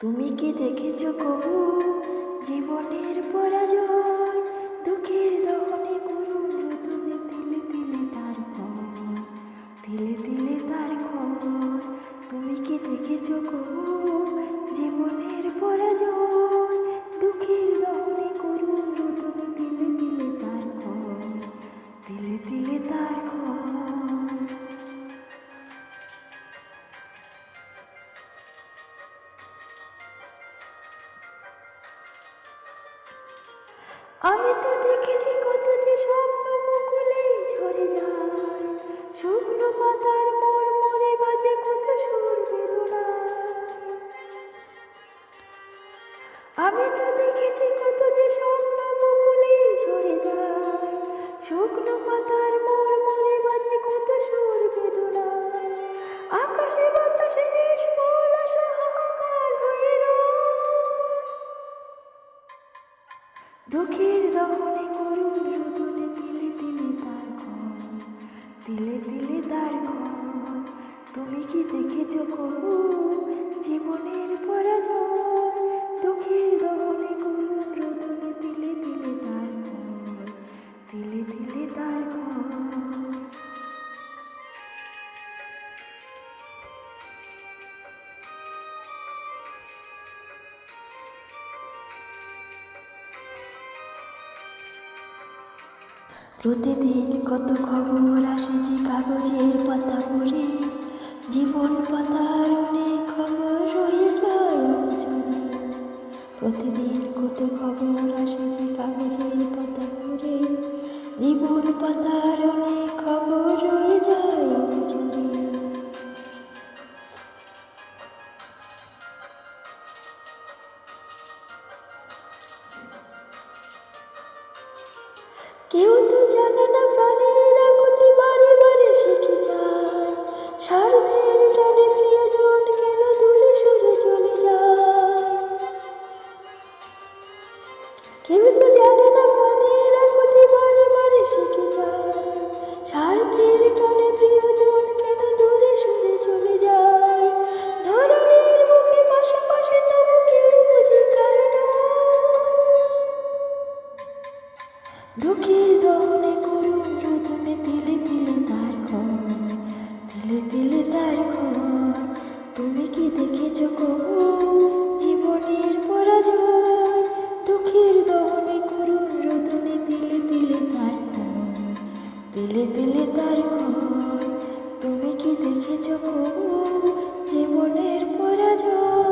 তুমি কি দেখেছ কবু? জীবনের আমি তো দেখেছি কত যে স্বপ্ন মুকুলেই ঝরে যায়। শুকনো পাতার মোর মরে বাজে কত সুর বেদনায়। আমি তো দেখেছি কত যে স্বপ্ন মুকুলেই ঝরে যায়। শুকনো পাতার দুঃখের দহনে করুণ রোদনে তিলে তিলে তার ঘর, তিলে তিলে তার ঘর। তুমি কি দেখেছ কবু? জীবনের প্রতিদিন কত খবর আসে যে কাগজের পাতা পড়ে। জীবন পাতার অনেক খবর রয়ে যায় প্রতিদিন কত খবর আসে যে কাগজের পাতা পড়ে। জীবন পাতার অনেক খবর রয়ে যায় কেউ তো না প্রাণের আকুতি বারে বারে শিখে যায় স্বার্থের টানে প্রিয়জন কেন দূরে সরে চলে যায়? কেউ তো জানে না দুঃখের দমনে করুন রোদনে তিলে তিলে তার ঘর, তিলে তিলে তার ঘর। তুমি কি দেখেছ কবু জীবনের পরাজয়? দুঃখের দমনে করুন রোদনে তিলে তিলে তার ঘর, তিলে তিলে তার ঘর। তুমি কি দেখেছ কবু জীবনের পরাজয়?